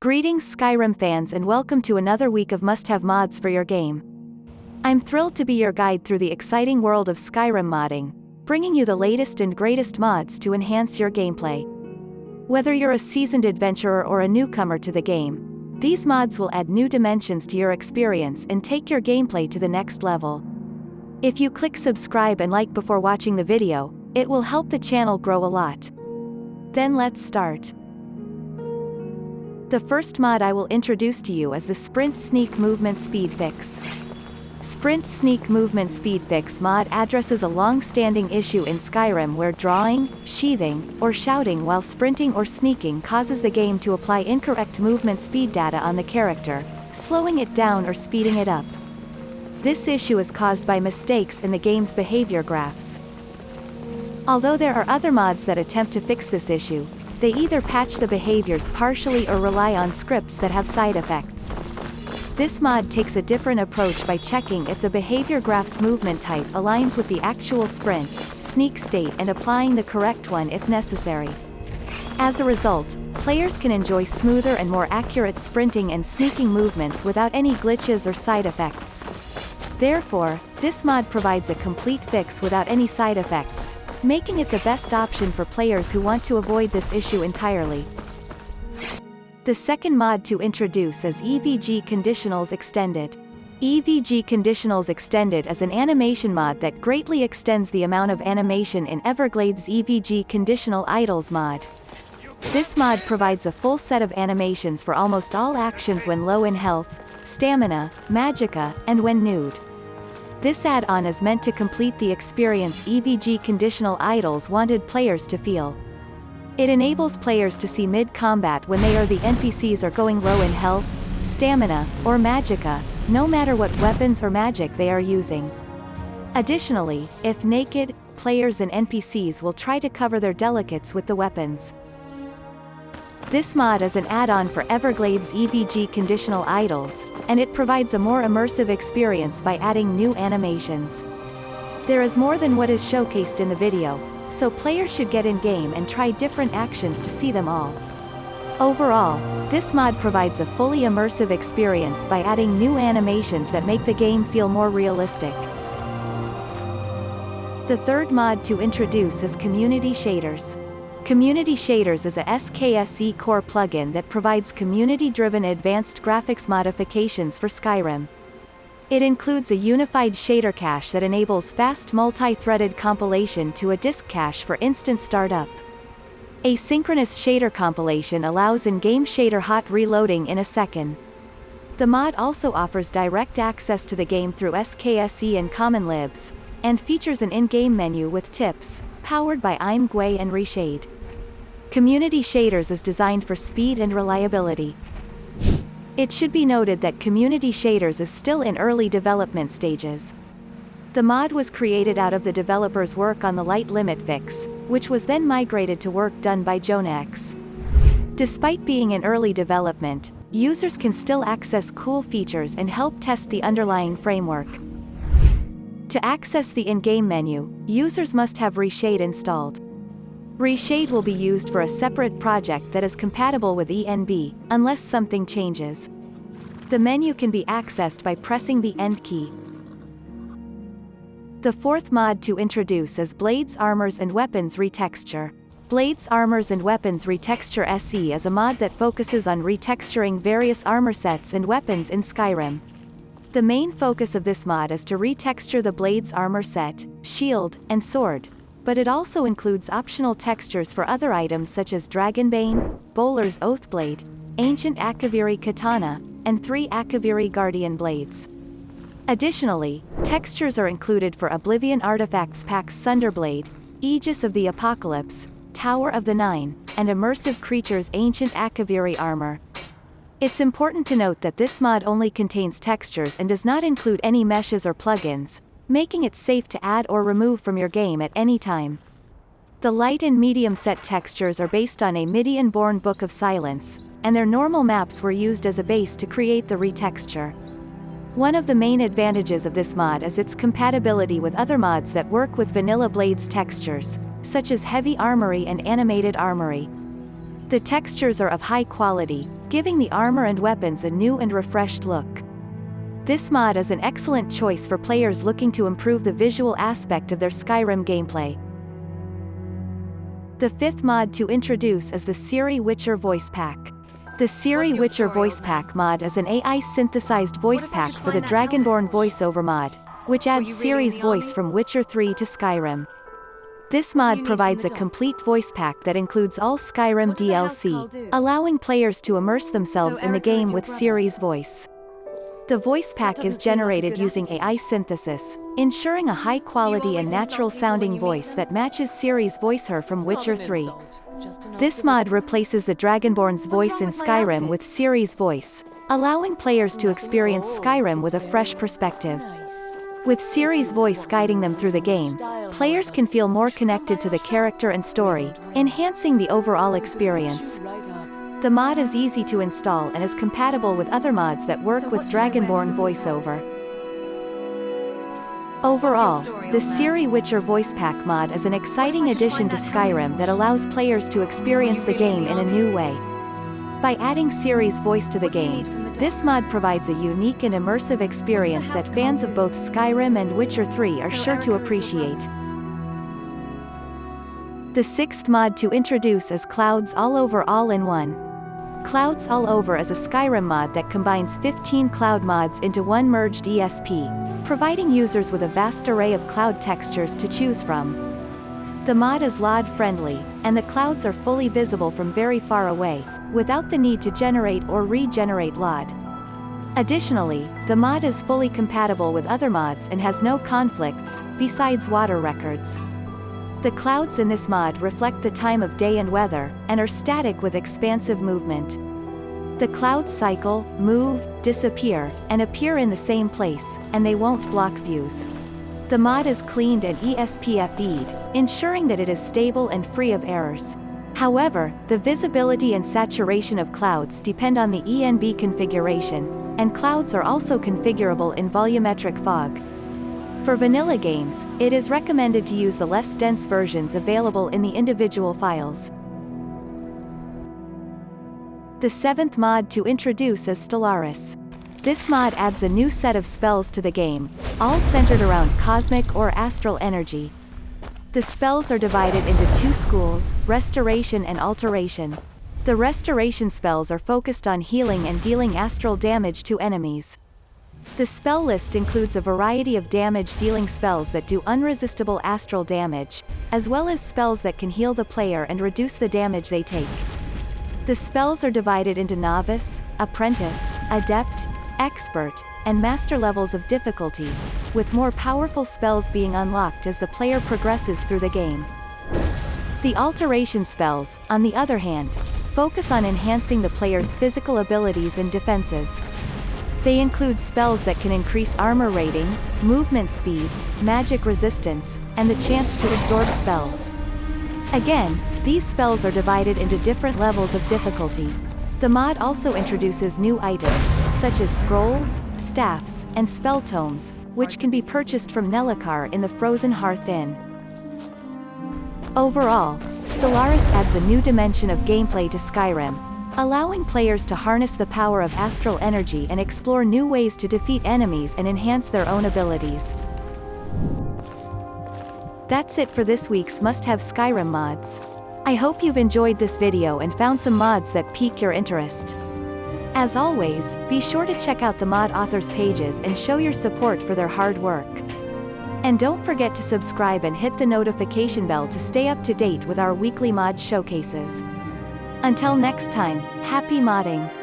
Greetings Skyrim fans and welcome to another week of must-have mods for your game. I'm thrilled to be your guide through the exciting world of Skyrim modding, bringing you the latest and greatest mods to enhance your gameplay. Whether you're a seasoned adventurer or a newcomer to the game, these mods will add new dimensions to your experience and take your gameplay to the next level. If you click subscribe and like before watching the video, it will help the channel grow a lot. Then let's start. The first mod I will introduce to you is the Sprint Sneak Movement Speed Fix. Sprint Sneak Movement Speed Fix mod addresses a long-standing issue in Skyrim where drawing, sheathing, or shouting while sprinting or sneaking causes the game to apply incorrect movement speed data on the character, slowing it down or speeding it up. This issue is caused by mistakes in the game's behavior graphs. Although there are other mods that attempt to fix this issue, they either patch the behaviors partially or rely on scripts that have side effects. This mod takes a different approach by checking if the behavior graph's movement type aligns with the actual sprint, sneak state and applying the correct one if necessary. As a result, players can enjoy smoother and more accurate sprinting and sneaking movements without any glitches or side effects. Therefore, this mod provides a complete fix without any side effects, making it the best option for players who want to avoid this issue entirely. The second mod to introduce is EVG Conditionals Extended. EVG Conditionals Extended is an animation mod that greatly extends the amount of animation in Everglaid's EVG Conditional Idles mod. This mod provides a full set of animations for almost all actions when low in health, stamina, magicka, and when nude. This add-on is meant to complete the experience EVG Conditional idles wanted players to feel. It enables players to see mid-combat when they or the NPCs are going low in health, stamina, or magicka, no matter what weapons or magic they are using. Additionally, if naked, players and NPCs will try to cover their delicates with the weapons. This mod is an add-on for Everglaid's EVG Conditional Idles, and it provides a more immersive experience by adding new animations. There is more than what is showcased in the video, so players should get in-game and try different actions to see them all. Overall, this mod provides a fully immersive experience by adding new animations that make the game feel more realistic. The third mod to introduce is Community Shaders. Community Shaders is a SKSE core plugin that provides community-driven advanced graphics modifications for Skyrim. It includes a unified shader cache that enables fast multi-threaded compilation to a disk cache for instant startup. Asynchronous shader compilation allows in-game shader hot reloading in a second. The mod also offers direct access to the game through SKSE and Common Libs, and features an in-game menu with tips, powered by I'm imgui and Reshade. Community Shaders is designed for speed and reliability. It should be noted that Community Shaders is still in early development stages. The mod was created out of the developer's work on the light limit fix, which was then migrated to work done by JonahX. Despite being in early development, users can still access cool features and help test the underlying framework. To access the in-game menu, users must have Reshade installed. Reshade will be used for a separate project that is compatible with ENB, unless something changes. The menu can be accessed by pressing the End key. The fourth mod to introduce is Blades Armors and Weapons Retexture. Blades Armors and Weapons Retexture SE is a mod that focuses on retexturing various armor sets and weapons in Skyrim. The main focus of this mod is to retexture the Blades armor set, shield, and sword, but it also includes optional textures for other items such as Dragonbane, Bolar's Oathblade, Ancient Akaviri Katana, and three Akaviri Guardian Blades. Additionally, textures are included for Oblivion Artifacts Pack's Sunderblade, Aegis of the Apocalypse, Tower of the Nine, and Immersive Creatures Ancient Akaviri Armor. It's important to note that this mod only contains textures and does not include any meshes or plugins, making it safe to add or remove from your game at any time. The light and medium set textures are based on Amidianborn Book of Silence, and their normal maps were used as a base to create the retexture. One of the main advantages of this mod is its compatibility with other mods that work with Vanilla Blades textures, such as Heavy Armory and Animated Armory. The textures are of high quality, giving the armor and weapons a new and refreshed look. This mod is an excellent choice for players looking to improve the visual aspect of their Skyrim gameplay. The fifth mod to introduce is the Ciri Witcher Voice Pack. The Ciri Witcher Voice Pack mod is an AI-synthesized voice pack for the Dragonborn voiceover mod, which adds Ciri's voice from Witcher 3 to Skyrim. This mod provides a complete voice pack that includes all Skyrim DLC, allowing players to immerse themselves so in the game with Ciri's voice. The voice pack is generated like using AI synthesis, ensuring a high-quality and natural-sounding voice that matches Ciri's voicer from Witcher 3. This mod replaces the Dragonborn's voice in Skyrim with Ciri's voice, allowing players to experience Skyrim with a fresh perspective. With Ciri's voice guiding them through the game, players can feel more connected to the character and story, enhancing the overall experience. The mod is easy to install and is compatible with other mods that work so with Dragonborn voiceover. Overall, the Ciri Witcher voice pack mod is an exciting addition to Skyrim that allows players to experience the game in a new way. By adding Ciri's voice to the game, this mod provides a unique and immersive experience that fans of both Skyrim and Witcher 3 are sure to appreciate. The sixth mod to introduce is Clouds All Over All-in-One. Clouds All Over is a Skyrim mod that combines 15 cloud mods into one merged ESP, providing users with a vast array of cloud textures to choose from. The mod is LOD-friendly, and the clouds are fully visible from very far away, without the need to generate or regenerate LOD. Additionally, the mod is fully compatible with other mods and has no conflicts, besides water records. The clouds in this mod reflect the time of day and weather, and are static with expansive movement. The clouds cycle, move, disappear, and appear in the same place, and they won't block views. The mod is cleaned and ESPFE'd, ensuring that it is stable and free of errors. However, the visibility and saturation of clouds depend on the ENB configuration, and clouds are also configurable in volumetric fog. For vanilla games, it is recommended to use the less dense versions available in the individual files. The seventh mod to introduce is Stellaris. This mod adds a new set of spells to the game, all centered around cosmic or astral energy. The spells are divided into two schools, Restoration and Alteration. The Restoration spells are focused on healing and dealing astral damage to enemies. The spell list includes a variety of damage-dealing spells that do unresistible astral damage, as well as spells that can heal the player and reduce the damage they take. The spells are divided into Novice, Apprentice, Adept, Expert, and Master levels of difficulty, with more powerful spells being unlocked as the player progresses through the game. The Alteration spells, on the other hand, focus on enhancing the player's physical abilities and defenses, they include spells that can increase armor rating, movement speed, magic resistance, and the chance to absorb spells. Again, these spells are divided into different levels of difficulty. The mod also introduces new items, such as scrolls, staffs, and spell tomes, which can be purchased from Nelacar in the Frozen Hearth Inn. Overall, Stellaris adds a new dimension of gameplay to Skyrim, allowing players to harness the power of astral energy and explore new ways to defeat enemies and enhance their own abilities. That's it for this week's must-have Skyrim mods. I hope you've enjoyed this video and found some mods that pique your interest. As always, be sure to check out the mod authors pages and show your support for their hard work. And don't forget to subscribe and hit the notification bell to stay up to date with our weekly mod showcases. Until next time, happy modding!